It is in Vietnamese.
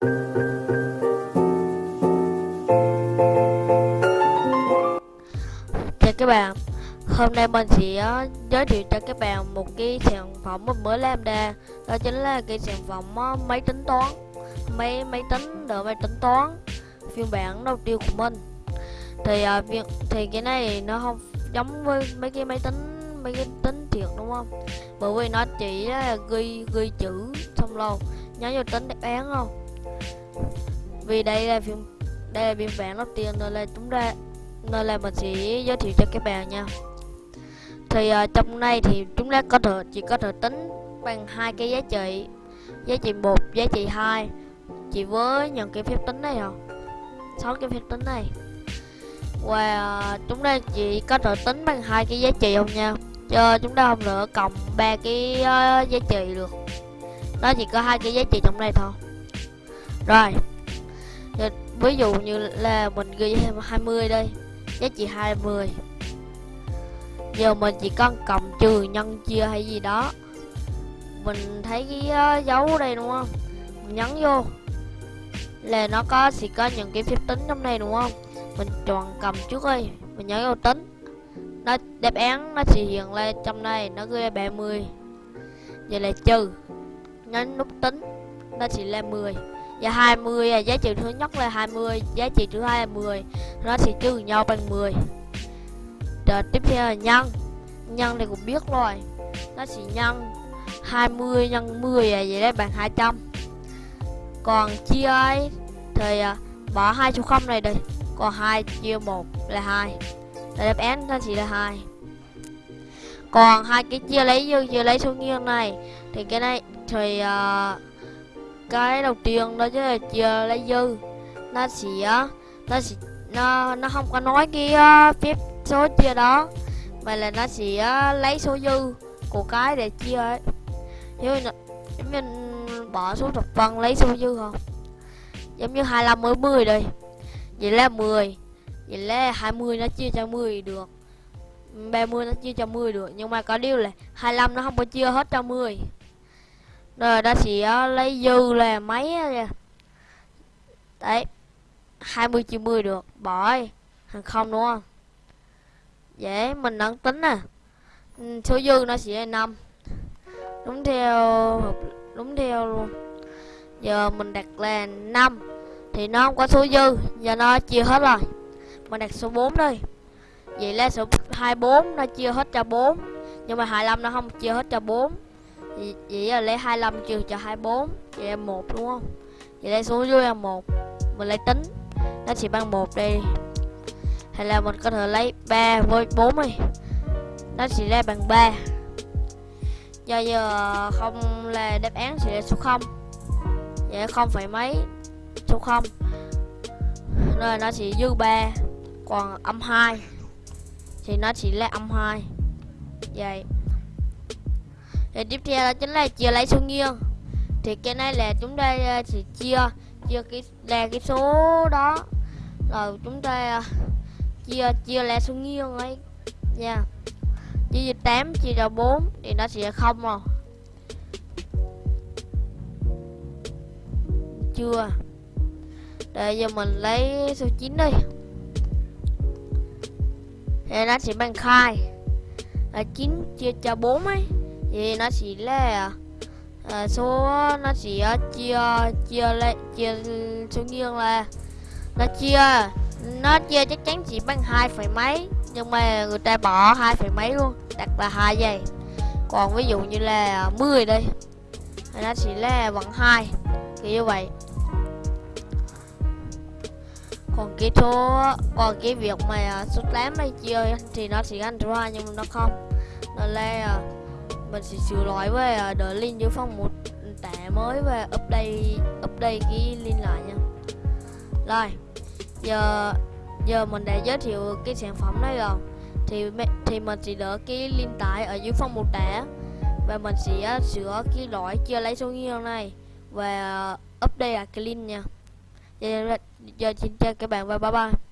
Chào các bạn, Hôm nay mình sẽ ờ, giới thiệu cho các bạn một cái sản phẩm mình mới làm ra. Đó chính là cái sản phẩm ờ, máy tính toán. Máy máy tính đỡ máy tính toán. Phiên bản đầu tiên của mình. Thì ờ, thì cái này nó không giống với mấy cái máy tính, mấy cái tính thiệt, đúng không? Bởi vì nó chỉ là ghi ghi chữ xong lâu nhớ vô tính đáp án không vì đây là phiên đây là biên bản đầu tiên nên là chúng ta nên là mình sẽ giới thiệu cho các bạn nha. Thì uh, trong này thì chúng ta có thể chỉ có thể tính bằng hai cái giá trị. Giá trị một giá trị hai. Chỉ với những cái phép tính này hả sáu cái phép tính này. Và uh, chúng ta chỉ có thể tính bằng hai cái giá trị không nha. Cho chúng ta không nữa cộng ba cái uh, giá trị được. Nó chỉ có hai cái giá trị trong đây thôi rồi. Ví dụ như là mình ghi 20 đây giá trị 20 giờ mình chỉ cần cộng trừ nhân chia hay gì đó. Mình thấy cái uh, dấu đây đúng không? Mình nhấn vô. Là nó có sẽ có những cái phép tính trong này đúng không? Mình chọn cầm trước đi. Mình nhấn vô tính. Nó đáp án nó sẽ hiện lên trong này. Nó ghi là 30 giờ là trừ. Nhấn nút tính. Nó chỉ là 10 Dạ, và 20 giá trị thứ nhất là 20 giá trị thứ hai là 10 nó sẽ trừ nhau bằng 10 rồi tiếp theo là nhân. Nhân thì cũng biết rồi. Nó sẽ nhân 20 nhân 10 là vậy đấy bằng 200 còn chia ấy thì à, bỏ hai số không này đi. Còn hai chia một là hai. Là đáp án nó chỉ là hai. Còn hai cái chia lấy dương chia lấy số nghiêng này thì cái này thì uh, cái đầu tiên đó chính là chia lấy dư. Nó sẽ nó sẽ nó nó không có nói cái uh, phép số chia đó mà là nó sẽ uh, lấy số dư của cái để chia ấy. Giống như giống như bỏ số thập phân lấy số dư không? Giống như 25 mới 10 đây. Vậy là 10 vậy là 20 nó chia cho 10 được. 30 nó chia cho 10 được nhưng mà có điều là 25 nó không có chia hết cho 10 rồi, ta sẽ ờ, lấy dư là mấy đấy 20 chia 10 được. Bỏ hàng không đúng không? Dễ, mình đang tính nè. Ừ, số dư nó sẽ là 5 đúng theo đúng theo luôn. Giờ mình đặt là 5 thì nó không có số dư. Giờ nó chia hết rồi. Mình đặt số 4 đi. Vậy là số 24 nó chia hết cho 4 nhưng mà 25 nó không chia hết cho 4 vậy, vậy là lấy 25 trừ cho 24 vậy là 1 đúng không? Vậy lấy xuống dưới là 1 mình lấy tính. Nó chỉ bằng 1 đi. Hay là mình có thể lấy 3 với 4 đi. Nó chỉ ra bằng 3 do giờ không là đáp án sẽ là số 0 vậy không phải mấy số 0 nên nó chỉ dư 3 còn âm 2 thì nó chỉ là âm 2 vậy thì tiếp theo đó chính là chia lấy số nghiêng. Thì cái này là chúng ta ờ, sẽ chia chia cái là cái số đó. Rồi chúng ta ờ, chia chia là số nghiêng ấy. Nha. Yeah. chia 8 chia cho 4 thì nó sẽ không rồi. Chưa. Để giờ mình lấy số 9 đi. Thì nó sẽ bằng khai. Là 9 chia cho 4 ấy thì nó chỉ là à, số nó chỉ à, chia chia lại chia số nghiêng là nó chia nó chia chắc chắn chỉ bằng hai phẩy mấy nhưng mà người ta bỏ hai phẩy mấy luôn đặt là hai giây. Còn ví dụ như là 10 đây thì nó chỉ là bằng hai kiểu như vậy. Còn cái số còn cái việc mà số 8 này chia thì nó chỉ ăn ra nhưng mà nó không. Nó là à, mình sẽ sửa lỗi với uh, đợi link dưới phần một tẻ mới và update update cái link lại nha. Rồi giờ giờ mình đã giới thiệu cái sản phẩm này rồi. Thì thì mình sẽ đỡ cái link tải ở dưới phần một tẻ và mình sẽ à, sửa cái lỗi chưa lấy số nghiêng này và à, update lại cái link nha. Giờ, giờ xin chào các bạn và bye bye.